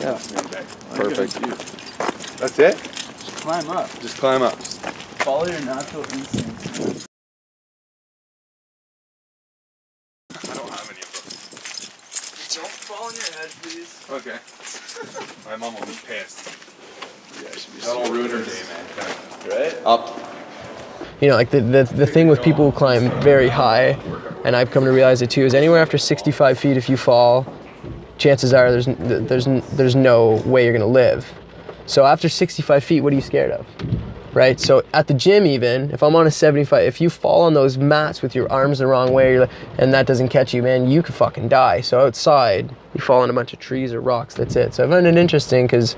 Yeah. Perfect. That's it? Just climb up. Just climb up. Just Follow your natural instincts. I don't have any of those. Don't fall on your head, please. Okay. My mom will be pissed. Yeah, should be That'll ruin her day, man. Right? Up. You know, like the, the, the thing with people who climb very high, and I've come to realize it too, is anywhere after 65 feet, if you fall, chances are there's, there's, there's no way you're gonna live. So after 65 feet, what are you scared of? Right? So at the gym, even, if I'm on a 75, if you fall on those mats with your arms the wrong way you're like- and that doesn't catch you, man, you could fucking die. So outside, you fall on a bunch of trees or rocks, that's it. So I find it interesting because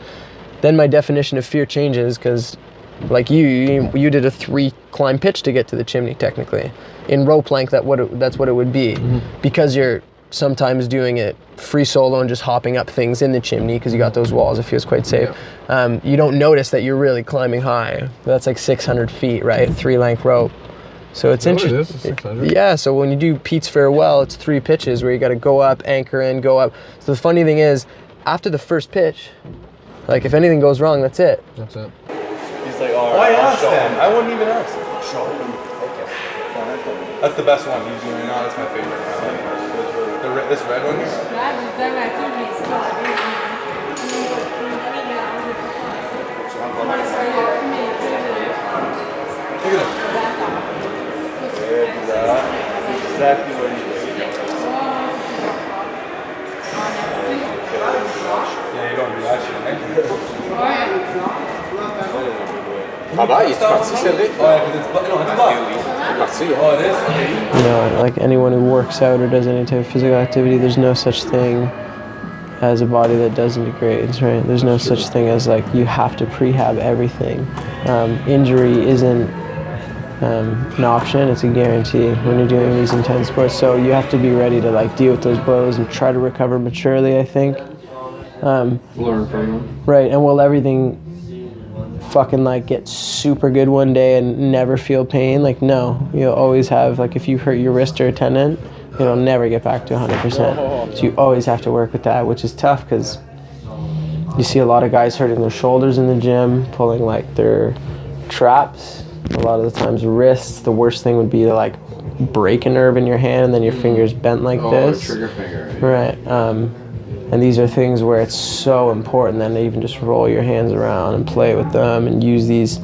then my definition of fear changes because like you, you you did a three climb pitch to get to the chimney technically in rope length that what it, that's what it would be mm-hmm. because you're sometimes doing it free solo and just hopping up things in the chimney because you got those walls it feels quite safe um, you don't notice that you're really climbing high that's like 600 feet right three length rope so it's that what it interesting is? It's 600? yeah so when you do pete's farewell it's three pitches where you got to go up anchor in go up so the funny thing is after the first pitch like if anything goes wrong that's it That's it. He's like, all Why ask show then? I wouldn't even ask. Show him. Okay. That's the best one he's doing now. That's my favorite. I like it. The, re- this red one here? Look at him. Exactly what he did. Yeah, you don't do that shit, right? Ah bah, il est parti, c'est vrai. Oh, yeah, 'cause it's, bu- no, it's buff. Parti, it is? You know, like anyone who works out or does any type of physical activity, there's no such thing as a body that doesn't degrades, right? There's no such thing as like you have to prehab everything. Um, injury isn't um, an option; it's a guarantee when you're doing these intense sports. So you have to be ready to like deal with those blows and try to recover maturely. I think. Um, Learn from them. Right, and will everything fucking like get super good one day and never feel pain? Like, no. You'll always have, like, if you hurt your wrist or a tendon, it'll never get back to 100%. So you always have to work with that, which is tough because you see a lot of guys hurting their shoulders in the gym, pulling like their traps. A lot of the times, wrists. The worst thing would be to like break a nerve in your hand and then your fingers bent like Oh, this. trigger finger. Right. Um, and these are things where it's so important then to even just roll your hands around and play with them and use these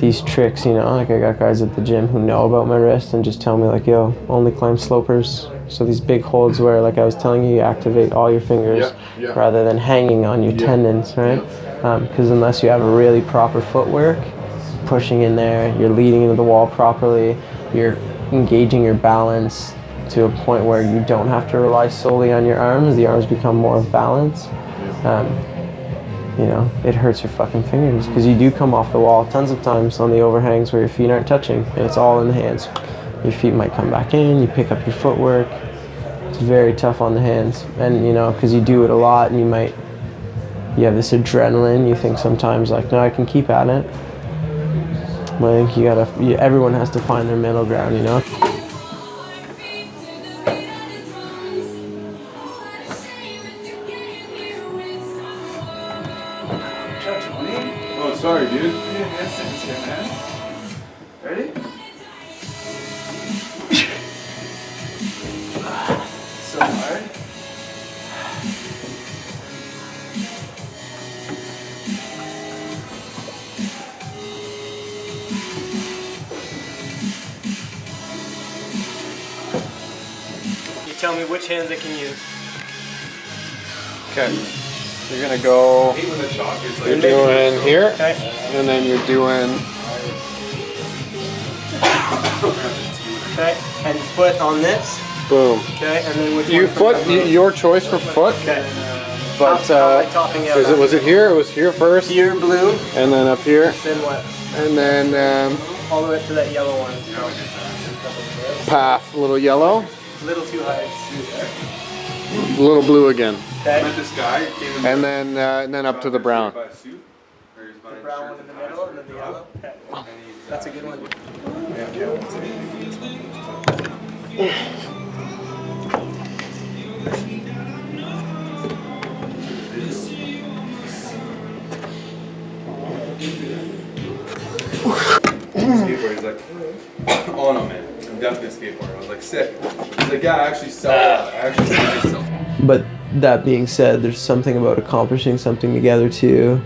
these tricks, you know, like I got guys at the gym who know about my wrist and just tell me like, yo, only climb slopers. So these big holds where like I was telling you, you activate all your fingers Yeah, yeah. rather than hanging on your tendons, right? Um, because unless you have a really proper footwork, pushing in there, you're leading into the wall properly, you're engaging your balance to a point where you don't have to rely solely on your arms. The arms become more of balance. Um, you know, it hurts your fucking fingers because you do come off the wall tons of times on the overhangs where your feet aren't touching and it's all in the hands. Your feet might come back in, you pick up your footwork. It's very tough on the hands. And, you know, because you do it a lot and you might, you have this adrenaline, you think sometimes like, no, I can keep at it. But I think you gotta, you, everyone has to find their middle ground, you know? Dude. Ready? so hard. You tell me which hands I can use. Okay. You're gonna go. hate when the chalk is You're doing here, and then you're doing. Okay. And foot on this. Boom. Okay. And then with You one foot. Your choice for foot. Okay. But How- how am I uh, is it was it here? It was here first, Here, blue. and then up here, Then what? and then um, All the way up to that yellow one. path, a little yellow, A little too high. a little blue again, Okay. I met this guy. and then uh, and then up to the brown. The brown one in the middle and then the yellow. Uh, That's a good one. skateboard. He's like, oh no man, I'm definitely a skateboarder. I was like, sick. He's like, yeah, I actually sell. I actually sell. But that being said, there's something about accomplishing something together too,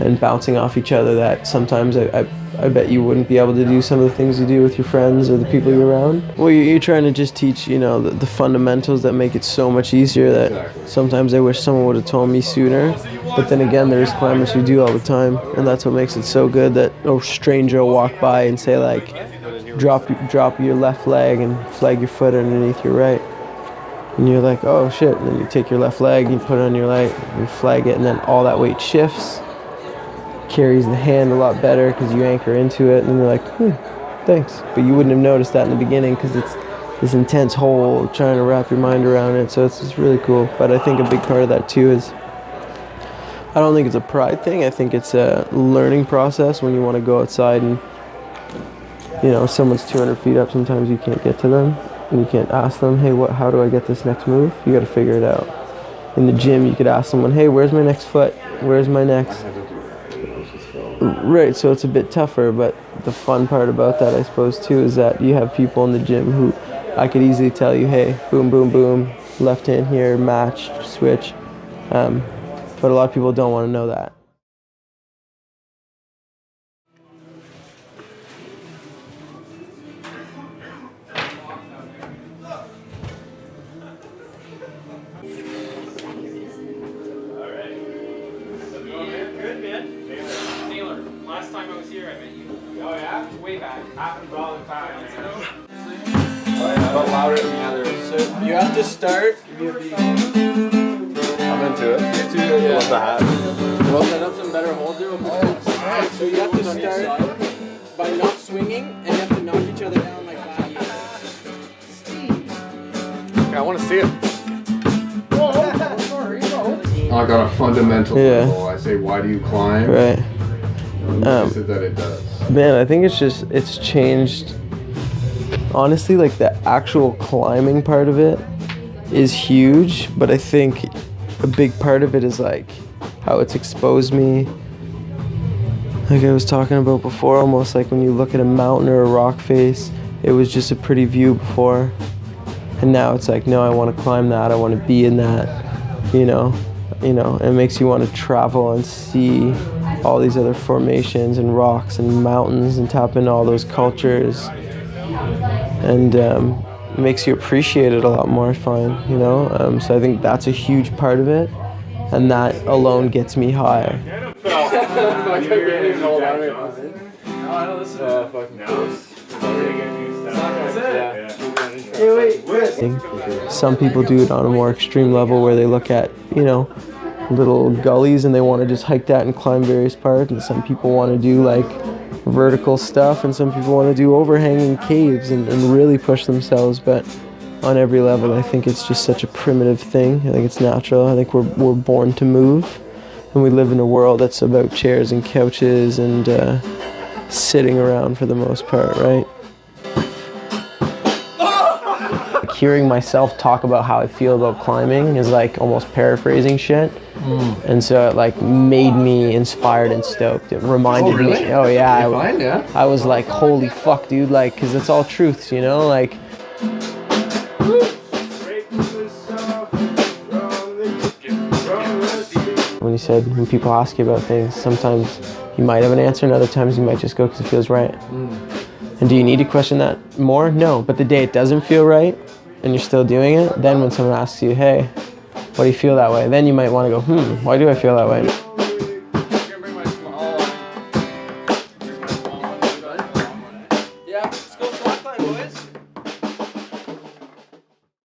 and bouncing off each other that sometimes I, I, I bet you wouldn't be able to do some of the things you do with your friends or the people you're around. Well, you- you're trying to just teach, you know, the, the fundamentals that make it so much easier that sometimes I wish someone would have told me sooner. But then again, there's climbers who do all the time, and that's what makes it so good that a stranger will walk by and say like, drop drop your left leg and flag your foot underneath your right. And you're like, oh shit. And then you take your left leg, you put it on your right, you flag it, and then all that weight shifts, carries the hand a lot better because you anchor into it. And you're like, hmm, thanks. But you wouldn't have noticed that in the beginning because it's this intense hole trying to wrap your mind around it. So it's just really cool. But I think a big part of that too is I don't think it's a pride thing. I think it's a learning process when you want to go outside and, you know, someone's 200 feet up. Sometimes you can't get to them and you can't ask them, hey, what? How do I get this next move? You got to figure it out. In the gym, you could ask someone, hey, where's my next foot? Where's my next? Right. So it's a bit tougher, but the fun part about that, I suppose, too, is that you have people in the gym who I could easily tell you, hey, boom, boom, boom, left hand here, match, switch. Um, but a lot of people don't want to know that. Last time I was here, met you. Oh yeah? Way back. Happens all the time. But oh, louder than the others. So you have to start. I'm into it. Into it. Love the hat. Well, set up some better holds there. Oh, so you have to start by not swinging, and you have to knock each other down like that. I want to see it. I got a fundamental Yeah. level, I say, why do you climb? Right. Um, he said that it does. Man, I think it's just it's changed. Honestly, like the actual climbing part of it is huge, but I think a big part of it is like how it's exposed me. Like I was talking about before, almost like when you look at a mountain or a rock face, it was just a pretty view before. And now it's like, no, I want to climb that. I want to be in that. You know, you know, it makes you want to travel and see all these other formations and rocks and mountains and tap into all those cultures. And um, makes you appreciate it a lot more. I find, you know. Um, so I think that's a huge part of it, and that alone gets me higher. Some people do it on a more extreme level where they look at, you know, little gullies and they want to just hike that and climb various parts. And some people want to do like vertical stuff, and some people want to do overhanging caves and, and really push themselves. But on every level, I think it's just such a primitive thing. I think it's natural. I think we're, we're born to move. And we live in a world that's about chairs and couches and uh, sitting around for the most part, right? Hearing myself talk about how I feel about climbing is like almost paraphrasing shit. Mm. And so it like made me inspired and stoked. It reminded oh, me. Oh yeah. I, Fine, yeah. I was like, holy fuck, dude. Like, cause it's all truths, you know. Like, when you said when people ask you about things, sometimes you might have an answer, and other times you might just go because it feels right. Mm. And do you need to question that more? No. But the day it doesn't feel right, and you're still doing it, then when someone asks you, hey, why do you feel that way? Then you might want to go, hmm, why do I feel that way?